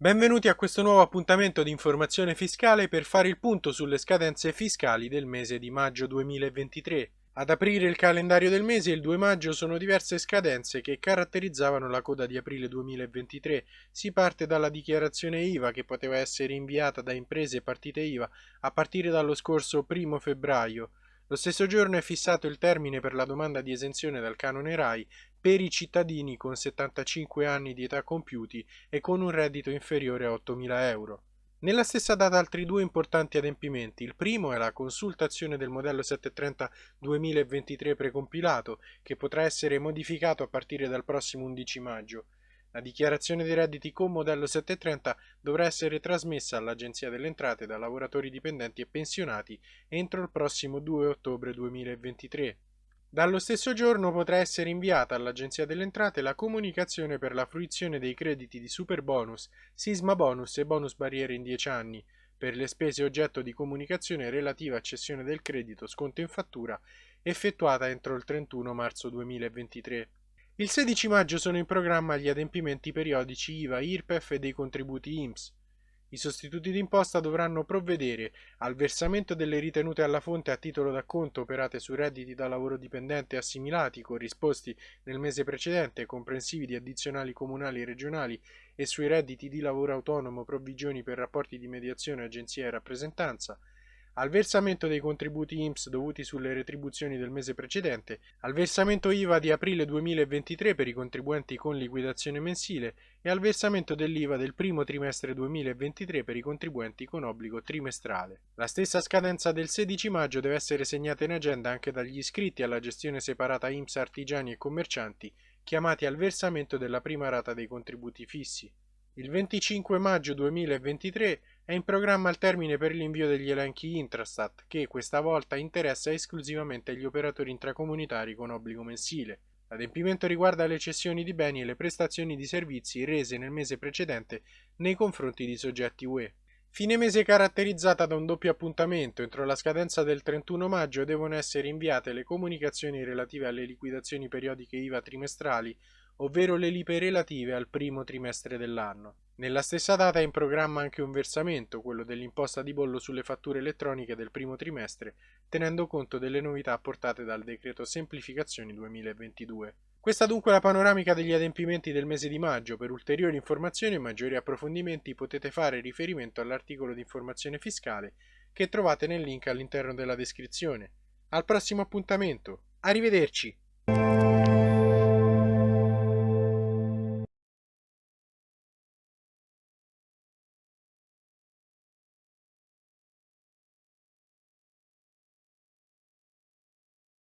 Benvenuti a questo nuovo appuntamento di informazione fiscale per fare il punto sulle scadenze fiscali del mese di maggio 2023. Ad aprire il calendario del mese il 2 maggio sono diverse scadenze che caratterizzavano la coda di aprile 2023. Si parte dalla dichiarazione IVA che poteva essere inviata da imprese e partite IVA a partire dallo scorso 1 febbraio. Lo stesso giorno è fissato il termine per la domanda di esenzione dal canone RAI per i cittadini con 75 anni di età compiuti e con un reddito inferiore a 8.000 euro. Nella stessa data altri due importanti adempimenti. Il primo è la consultazione del modello 730 2023 precompilato, che potrà essere modificato a partire dal prossimo 11 maggio. La dichiarazione dei redditi con modello 730 dovrà essere trasmessa all'Agenzia delle Entrate da lavoratori dipendenti e pensionati entro il prossimo 2 ottobre 2023. Dallo stesso giorno potrà essere inviata all'Agenzia delle Entrate la comunicazione per la fruizione dei crediti di super bonus, sisma bonus e bonus barriere in 10 anni, per le spese oggetto di comunicazione relativa a cessione del credito sconto in fattura effettuata entro il 31 marzo 2023. Il 16 maggio sono in programma gli adempimenti periodici IVA, IRPEF e dei contributi IMSS. I sostituti d'imposta dovranno provvedere al versamento delle ritenute alla fonte a titolo d'acconto operate su redditi da lavoro dipendente assimilati corrisposti nel mese precedente, comprensivi di addizionali comunali e regionali e sui redditi di lavoro autonomo provvigioni per rapporti di mediazione agenzia e rappresentanza, al versamento dei contributi IMSS dovuti sulle retribuzioni del mese precedente, al versamento IVA di aprile 2023 per i contribuenti con liquidazione mensile e al versamento dell'IVA del primo trimestre 2023 per i contribuenti con obbligo trimestrale. La stessa scadenza del 16 maggio deve essere segnata in agenda anche dagli iscritti alla gestione separata IMSS artigiani e commercianti chiamati al versamento della prima rata dei contributi fissi. Il 25 maggio 2023 è in programma il termine per l'invio degli elenchi Intrastat, che questa volta interessa esclusivamente gli operatori intracomunitari con obbligo mensile. L'adempimento riguarda le cessioni di beni e le prestazioni di servizi rese nel mese precedente nei confronti di soggetti UE. Fine mese caratterizzata da un doppio appuntamento. Entro la scadenza del 31 maggio devono essere inviate le comunicazioni relative alle liquidazioni periodiche IVA trimestrali ovvero le lipe relative al primo trimestre dell'anno. Nella stessa data è in programma anche un versamento, quello dell'imposta di bollo sulle fatture elettroniche del primo trimestre, tenendo conto delle novità apportate dal decreto Semplificazioni 2022. Questa dunque è la panoramica degli adempimenti del mese di maggio. Per ulteriori informazioni e maggiori approfondimenti potete fare riferimento all'articolo di informazione fiscale che trovate nel link all'interno della descrizione. Al prossimo appuntamento. Arrivederci!